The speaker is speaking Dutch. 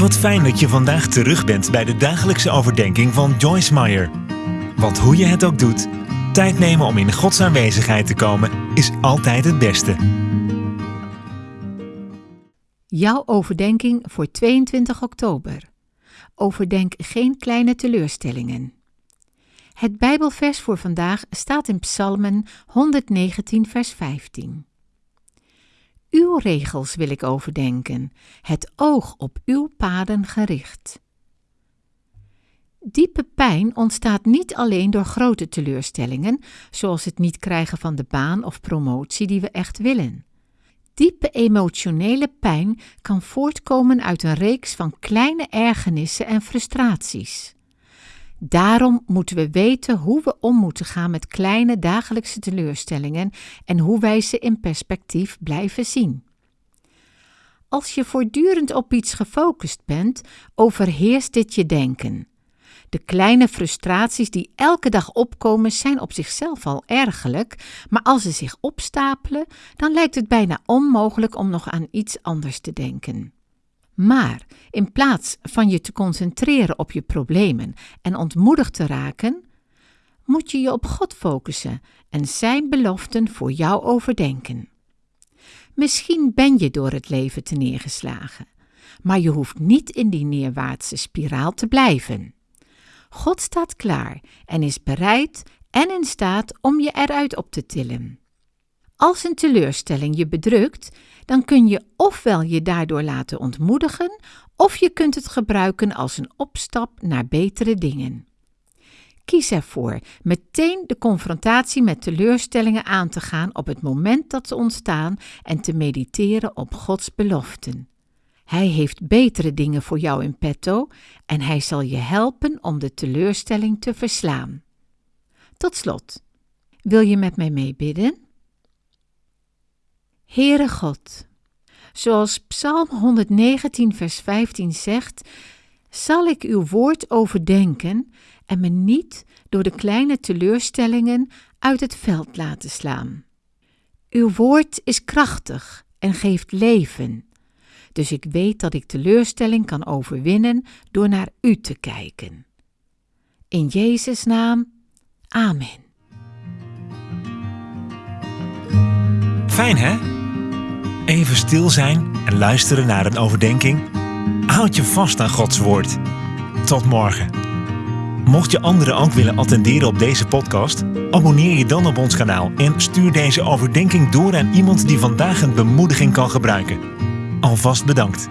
Wat fijn dat je vandaag terug bent bij de dagelijkse overdenking van Joyce Meyer. Want hoe je het ook doet, tijd nemen om in Gods aanwezigheid te komen is altijd het beste. Jouw overdenking voor 22 oktober. Overdenk geen kleine teleurstellingen. Het Bijbelvers voor vandaag staat in Psalmen 119, vers 15. Uw regels wil ik overdenken, het oog op uw paden gericht. Diepe pijn ontstaat niet alleen door grote teleurstellingen, zoals het niet krijgen van de baan of promotie die we echt willen. Diepe emotionele pijn kan voortkomen uit een reeks van kleine ergernissen en frustraties. Daarom moeten we weten hoe we om moeten gaan met kleine dagelijkse teleurstellingen en hoe wij ze in perspectief blijven zien. Als je voortdurend op iets gefocust bent, overheerst dit je denken. De kleine frustraties die elke dag opkomen zijn op zichzelf al ergerlijk, maar als ze zich opstapelen, dan lijkt het bijna onmogelijk om nog aan iets anders te denken. Maar in plaats van je te concentreren op je problemen en ontmoedigd te raken, moet je je op God focussen en Zijn beloften voor jou overdenken. Misschien ben je door het leven te neergeslagen, maar je hoeft niet in die neerwaartse spiraal te blijven. God staat klaar en is bereid en in staat om je eruit op te tillen. Als een teleurstelling je bedrukt, dan kun je ofwel je daardoor laten ontmoedigen, of je kunt het gebruiken als een opstap naar betere dingen. Kies ervoor meteen de confrontatie met teleurstellingen aan te gaan op het moment dat ze ontstaan en te mediteren op Gods beloften. Hij heeft betere dingen voor jou in petto en hij zal je helpen om de teleurstelling te verslaan. Tot slot, wil je met mij meebidden? Heere God, zoals Psalm 119, vers 15 zegt, zal ik uw woord overdenken en me niet door de kleine teleurstellingen uit het veld laten slaan. Uw woord is krachtig en geeft leven, dus ik weet dat ik teleurstelling kan overwinnen door naar u te kijken. In Jezus' naam, Amen. Fijn hè? Even stil zijn en luisteren naar een overdenking. Houd je vast aan Gods woord. Tot morgen. Mocht je anderen ook willen attenderen op deze podcast, abonneer je dan op ons kanaal en stuur deze overdenking door aan iemand die vandaag een bemoediging kan gebruiken. Alvast bedankt.